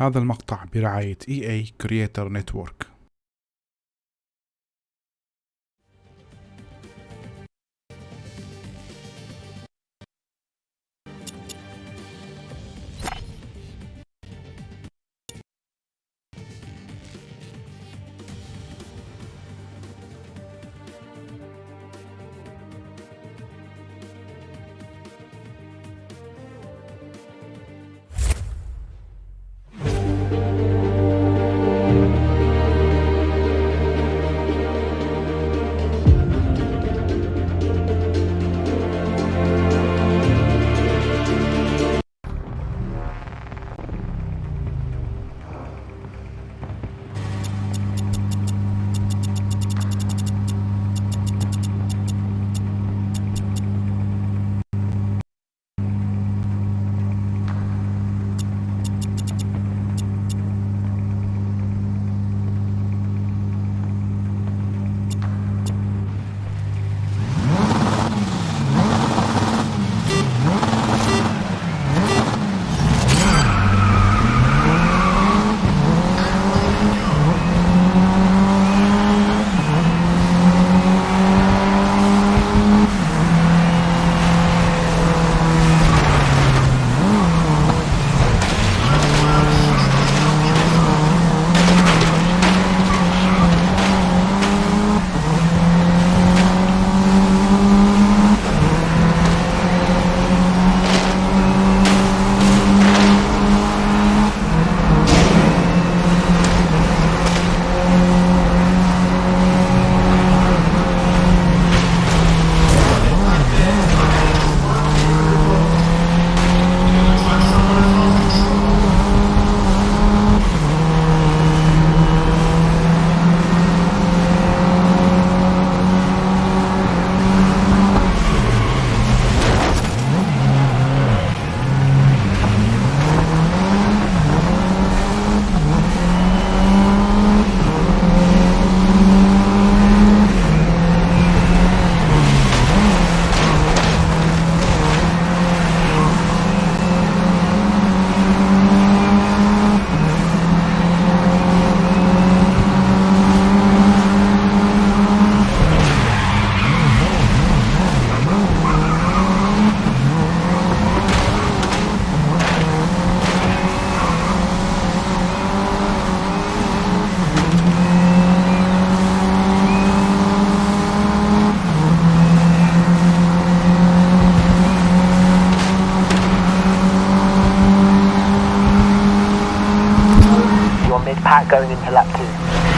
هذا المقطع برعاية EA Creator Network mid-pack going into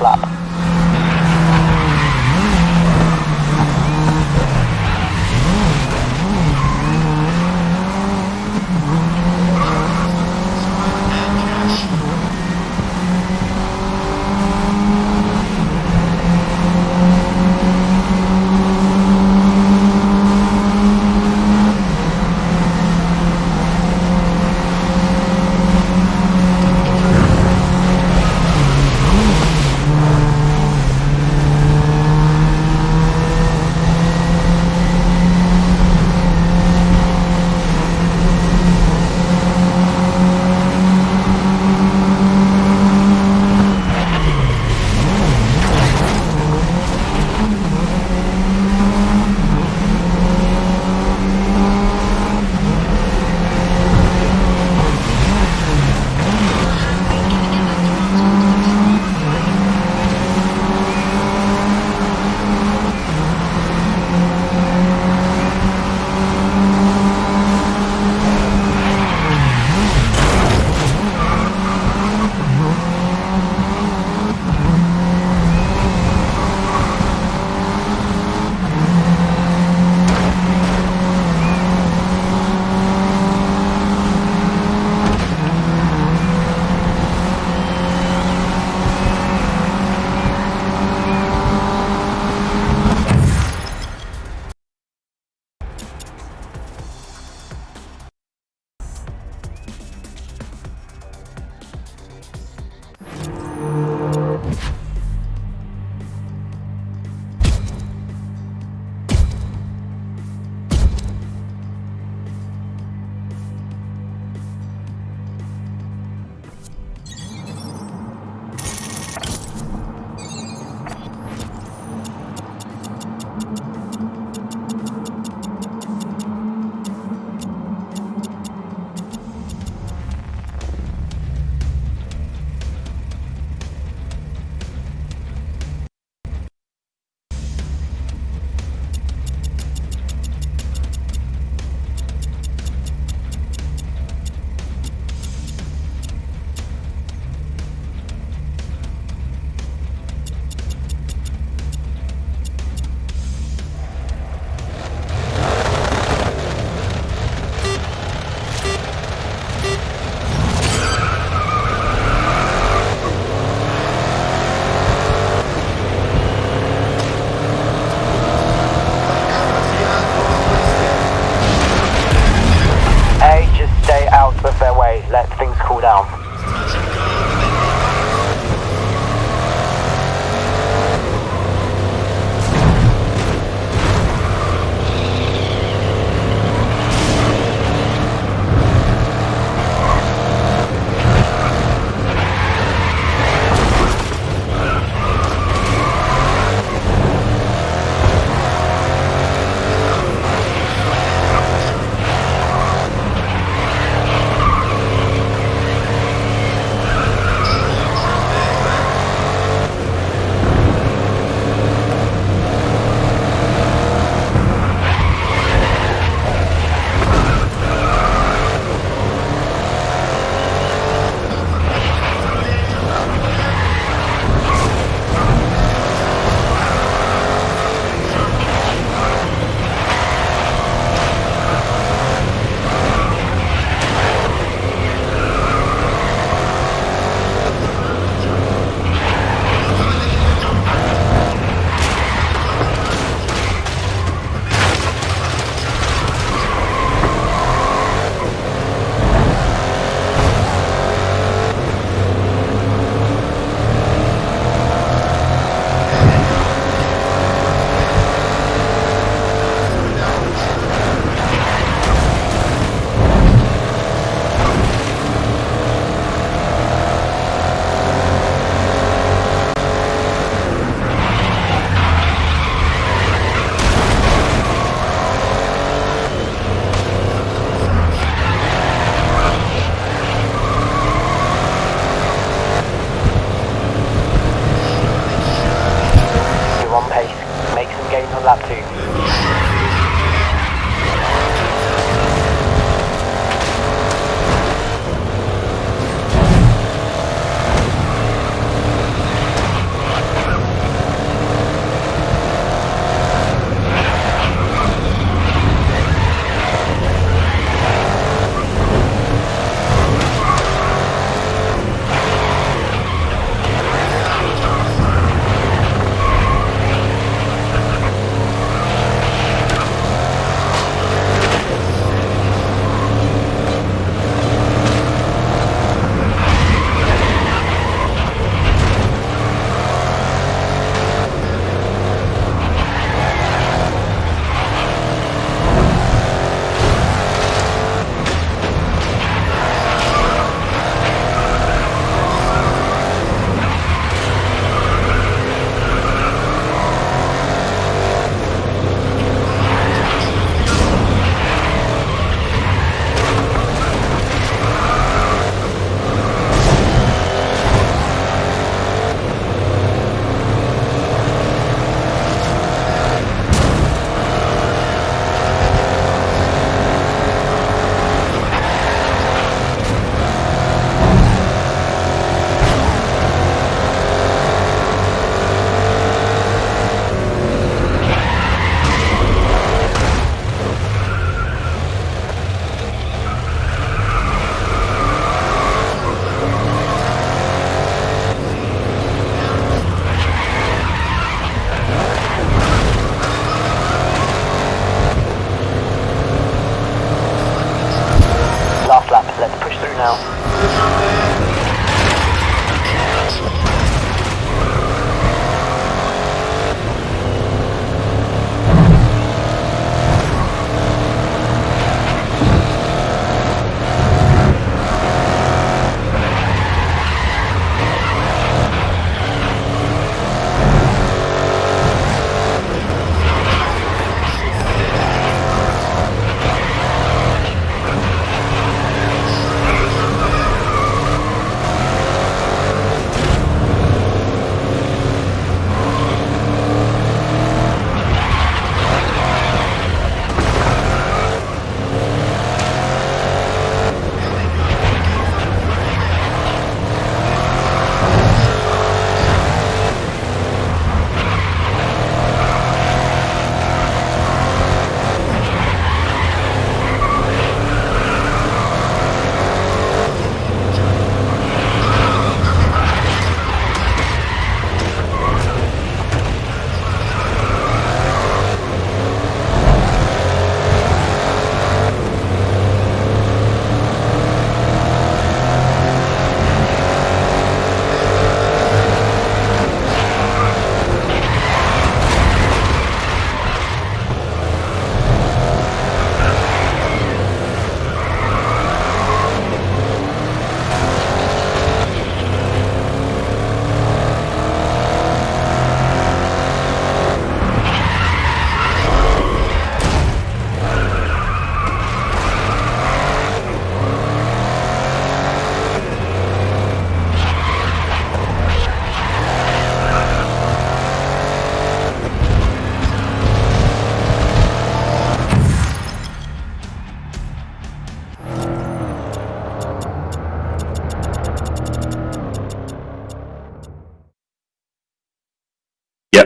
slap.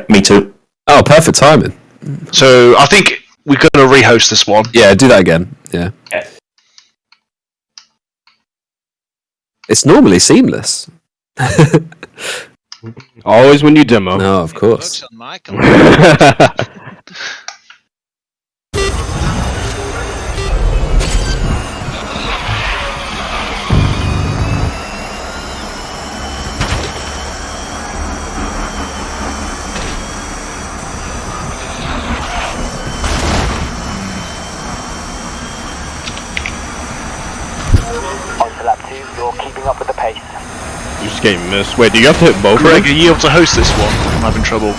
Yep, me too. Oh, perfect timing. So I think we're going to rehost this one. Yeah, do that again. Yeah. Yeah. It's normally seamless. Always when you demo. No, of course. You just getting. Wait, do you have to hit both? of Greg, are you able to host this one? I'm having trouble.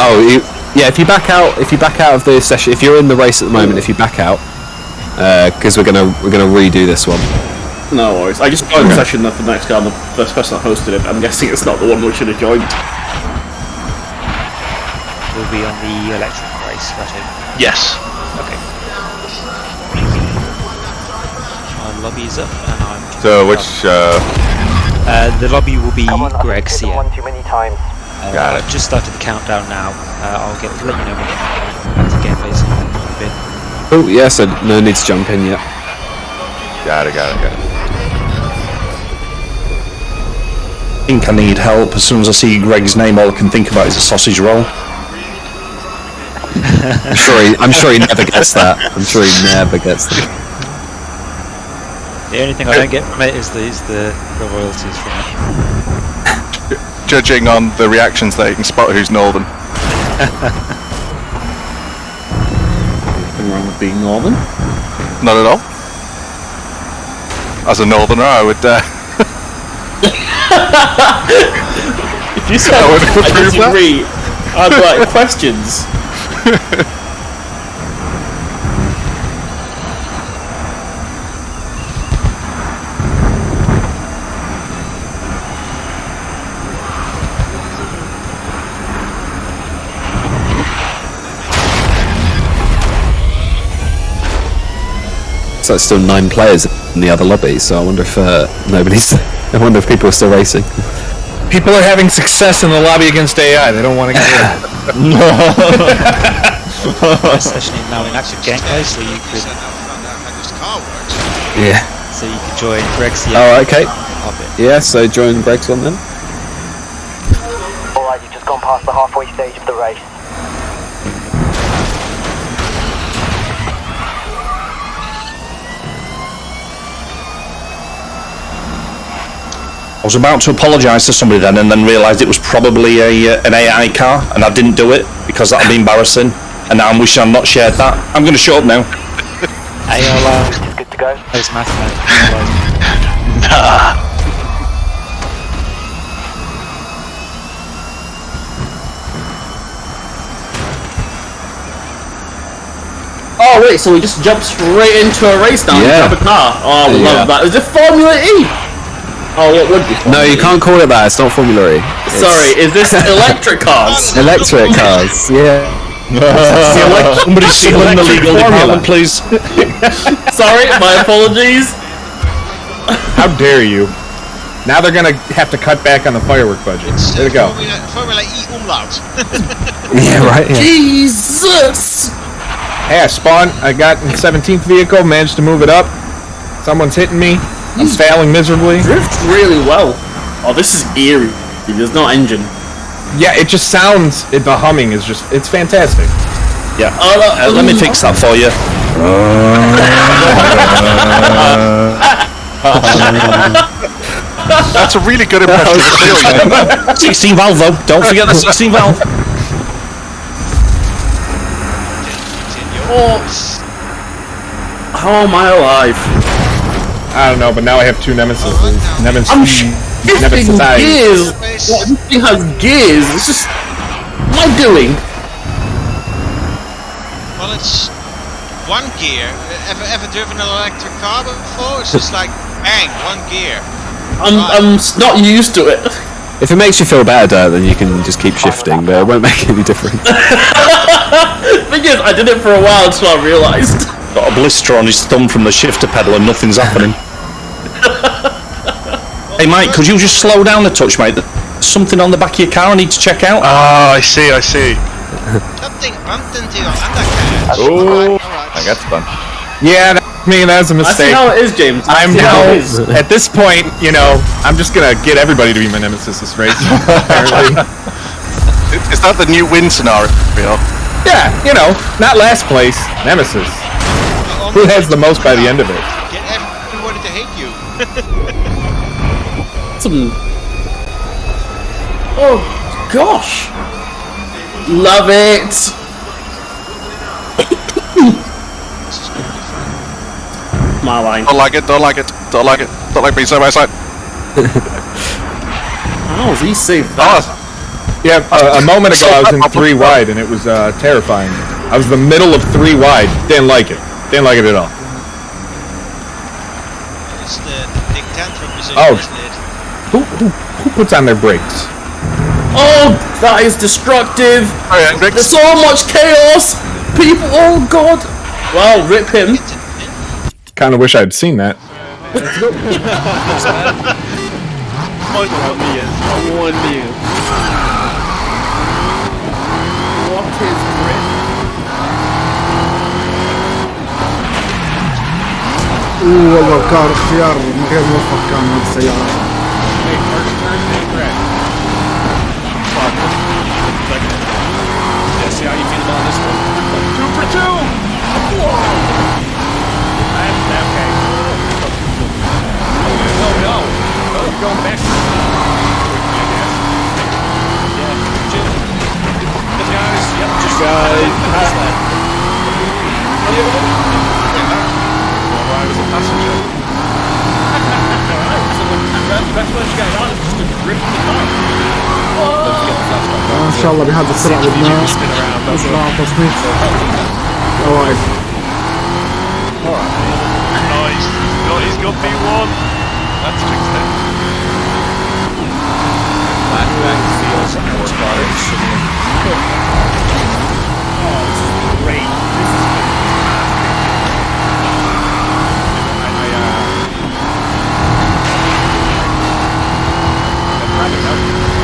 Oh, you, yeah. If you back out, if you back out of the session, if you're in the race at the moment, if you back out, because we're gonna we're gonna redo this one. No worries. I just joined the session for the next guy, and the first person that hosted it. I'm guessing it's not the one we should have joined. We'll be on the electric race, right? Yes. Okay. Our lobby's up, and I'm. So which uh, Uh, the lobby will be on, I've Greg's here. one too many times. Uh, Got it. I've just started the countdown now. Uh, I'll get let you know when back to gameplays in a. Oh yeah, so no need to jump in yet. got it, got it, got it. I think I need help. As soon as I see Greg's name, all I can think about is a sausage roll. I'm sure he, I'm sure he never gets that. I'm sure he never gets that. The only thing I don't get from it is the is the, the royalties from it. Judging on the reactions there, you can spot who's northern. Nothing wrong with being northern. Not at all. As a northerner, I would. Uh, If you said I would I approve that. disagree, I'd like questions. So it's still nine players in the other lobby. So I wonder if uh, nobody's. I wonder if people are still racing. People are having success in the lobby against AI. They don't want to get rid of it. This session is now in active gameplay, so you could Yeah. so you could join Greg's. Oh, okay. Yeah. So join Greg's one then. Alright, you've just gone past the halfway stage of the race. I was about to apologise to somebody then, and then realised it was probably a uh, an AI car, and I didn't do it because that'd be embarrassing. And now I'm wishing I'd not shared that. I'm going to shut up now. ALR It's good to go. is mathematics. Oh wait, so we just jumped straight into a race now Yeah. and grab a car. Oh, I Yeah. love that. Is it Formula E? Oh, what would be? No, you can't call it that. It's not Formula E. It's Sorry, is this electric cars? Electric cars. Yeah. Somebody stealing the legal department, please. Sorry, my apologies. How dare you? Now they're gonna have to cut back on the firework budget. There we go. Formula E umlaut. Yeah, right. Yeah. Jesus! Hey, I spawned. I got in 17th vehicle, managed to move it up. Someone's hitting me. I'm hmm. failing miserably. Drifts really well. Oh, this is eerie. There's no engine. Yeah, it just sounds. It, the humming is just. It's fantastic. Yeah. Uh, uh, uh let me fix that for you. That's a really good impression of the seal, 16 valve though. Don't forget the 16 valve. Oh, How am I alive? I don't know, but now I have two nemesis. Oh, nemesis. I'm shifting Nemesis. gears. What, this thing has gears. It's just. What am I doing? Well, it's one gear. Ever ever driven an electric car before? It's just like bang, one gear. I'm, I'm not used to it. If it makes you feel better, then you can just keep shifting, but it won't make any difference. thing is, I did it for a while until I realised. Got a blister on his thumb from the shifter pedal and nothing's happening. hey Mike, could you just slow down a touch, mate? There's something on the back of your car I need to check out. Ah, I see, I see. Something bumped into your undercarriage. Oh, Alright. I got fun. Yeah, that, I mean that's a I see mistake. how it is, James. I I'm see how now it is. at this point, you know, I'm just gonna get everybody to be my nemesis this race. apparently. Is that the new win scenario? yeah, you know, not last place, nemesis. Who has the most by the end of it? Get everybody to hate you. Some... Oh, gosh. Love it. My line. Don't like it. Don't like it. Don't like it. Don't like being side by side. How is he safe that? Oh, Yeah, a, a moment ago I was in three wide and it was uh, terrifying. I was the middle of three wide. Didn't like it. Didn't like it at all. It's the big tantrum position, Oh. isn't it? Who, who, who puts on their brakes? Oh, that is destructive. Alright, There's so much chaos. People. Oh God. Well, rip him. Kind of wish I'd seen that. One million. What والله كار اختيار غير موفق كان من السيارة the best what's going on is just to grip the car. Let's get the flashback. ان شاء الله بهذا السرعة بدنا spin around. That's نطلع تصنيف اوائل Oh, he's, he's got, he's got P1. That's fixed it. Flashback feels horsepower similar. Oh, this is great. This is I, I'm trying to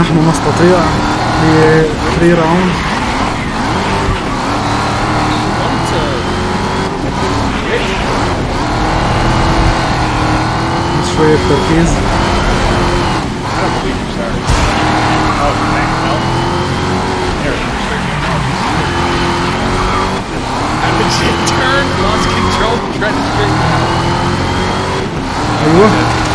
نحن نستطيع ب 3 راوند شوية تركيز I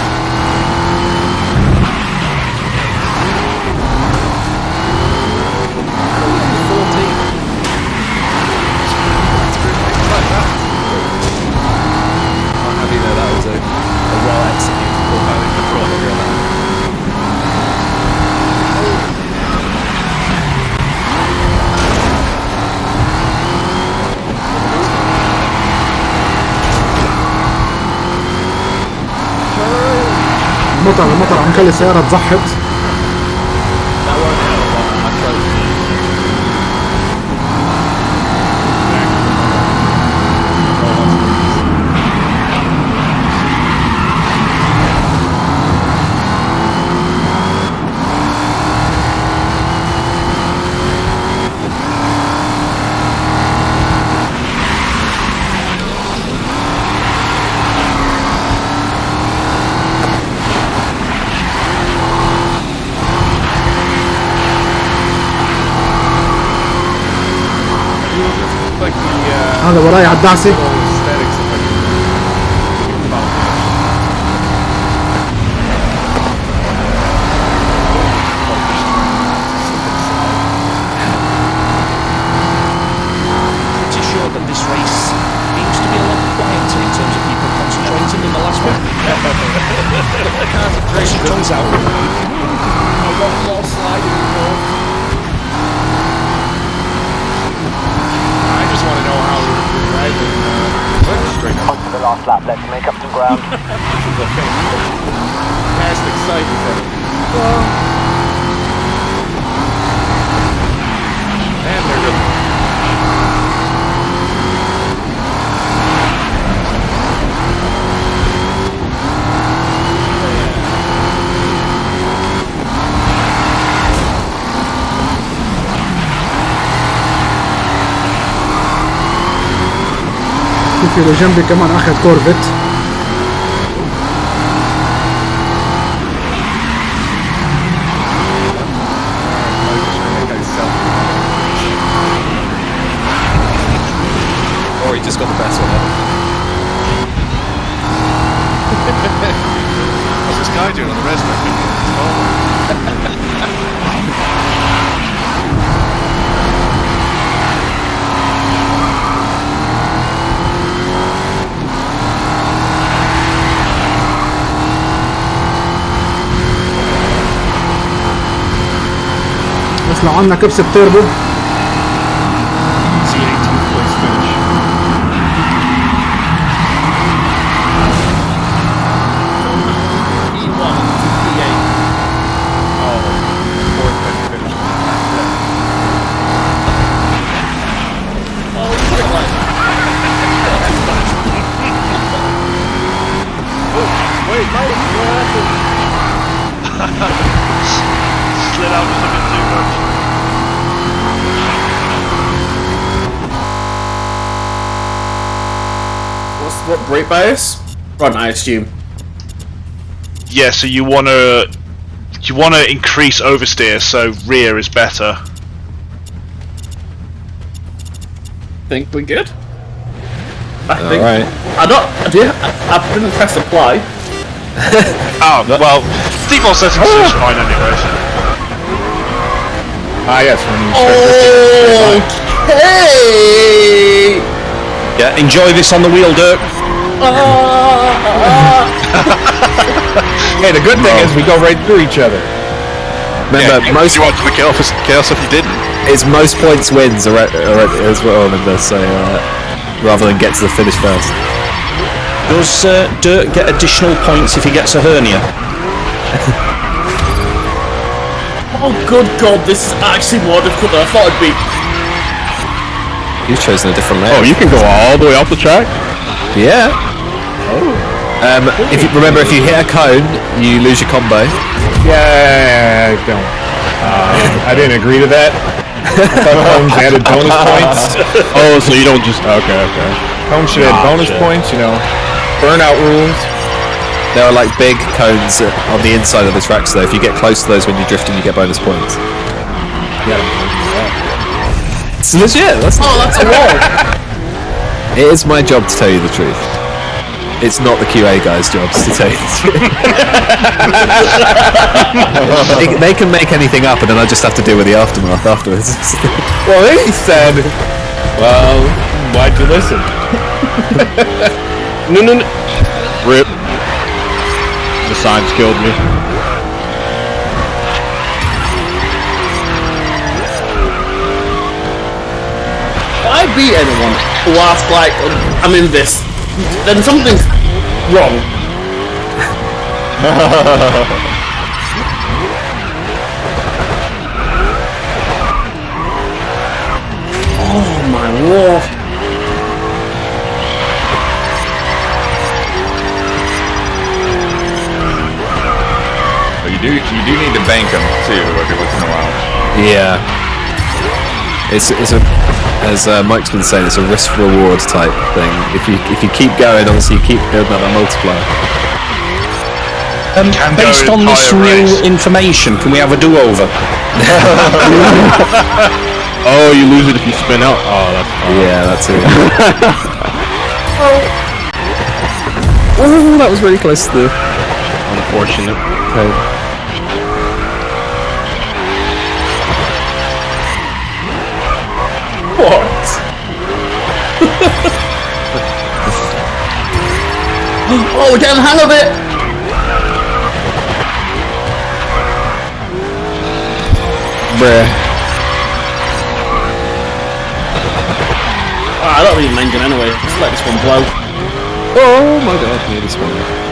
المطر على عم خلي السيارة تزحط. The last one. Concentration comes out. A lot more sliding involved. On to the last lap, let's make up some ground. Past excited then. And they're just شوف اللي جنبي كمان اخذ كورفت What's this guy doing on the res? لو عندنا كبسة تيربو What's what brake bias? Front, I assume. Yeah, so you want to you want to increase oversteer, so rear is better. Think we're good. I think. Alright. I don't. Do you, I, I didn't press apply. Oh well, default settings is fine anyway. Ah, yes, when you. Okay. Yeah, enjoy this on the wheel, Dirk. Hey, the good thing is we go right through each other. Remember, yeah, most you want to chaos, chaos if you didn't. it's most points wins are, are, as well. Remember, so uh, rather than get to the finish first. Does uh, Dirk get additional points if he gets a hernia? Oh, good God! This is actually more difficult than I thought it'd be. You've chosen a different layout. Oh, you can go all the way off the track? Yeah. Um, if you remember, if you hit a cone, you lose your combo. Yeah, I don't. Uh, I didn't agree to that. Cones added bonus points. Oh, so you don't just. Okay, okay. Cones should add bonus Gotcha. points, you know. Burnout rules. There are like big cones uh, on the inside of the track, so if you get close to those when you're drifting, you get bonus points. Yeah. It's legit. That's Oh, that's a wall. It is my job to tell you the truth. It's not the QA guys' jobs to tell you the truth. they, they can make anything up, and then I just have to deal with the aftermath afterwards. Well, he said, well, why'd you listen? No, no, no. Rip. The signs killed me. I beat anyone whilst like I'm in this, then something's wrong. oh my lord! But you do, you do need to bank them too every once in a while. yeah. It's, it's a, as uh, Mike's been saying, it's a risk reward type thing. If you if you keep going, obviously you keep building up that multiplier. Um, based on this entire new race. information, can we have a do-over? Oh, you lose it if you spin out. Oh, that's fine. Yeah, that's it. oh, that was really close to the. unfortunate. What? oh, we're getting the hang of it. Bruh. Oh, I don't need an engine anyway. Just let this one blow. Oh my god, nearly spun.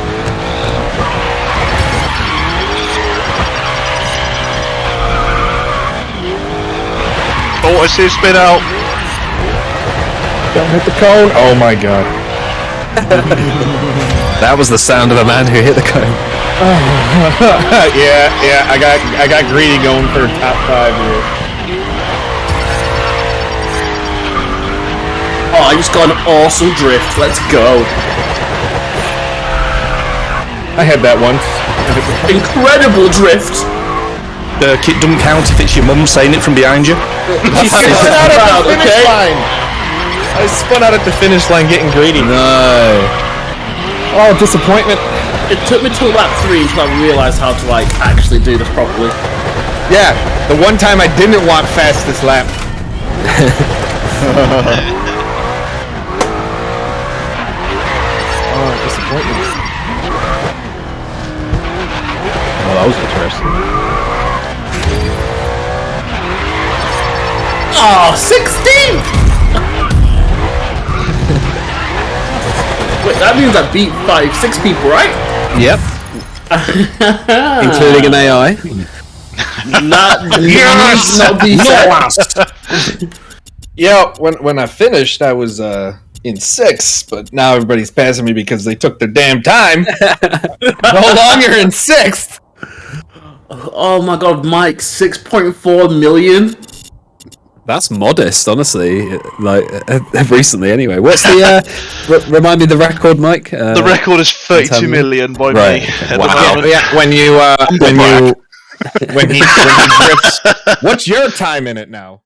Oh, I see a spin out. Don't hit the cone. Oh my god. That was the sound of a man who hit the cone. yeah, yeah. I got, I got greedy going for top five here. Oh, I just got an awesome drift. Let's go. I had that once. Incredible drift. Dirk, it doesn't count if it's your mum saying it from behind you. She's I spun out at the finish okay? line. I spun out at the finish line getting greedy. No. Oh, disappointment. It took me till lap three until I realised how to like actually do this properly. Yeah, the one time I didn't want fastest lap. oh, disappointment. Oh, that was interesting. Oh, 16th! Wait, that means I beat five, six people, right? Yep. Including an AI. Not, Yes! not be No Yeah, when when I finished, I was uh in sixth, but now everybody's passing me because they took their damn time. no longer in sixth. Oh my god, Mike, 6.4 million? That's modest, honestly. Like uh, recently, anyway. What's the? Uh, r- remind me the record, Mike. Uh, The record is 32 tell me. million by Right. me. the Wow. moment. Yeah, when you uh when you when he when he drifts. What's your time in it now?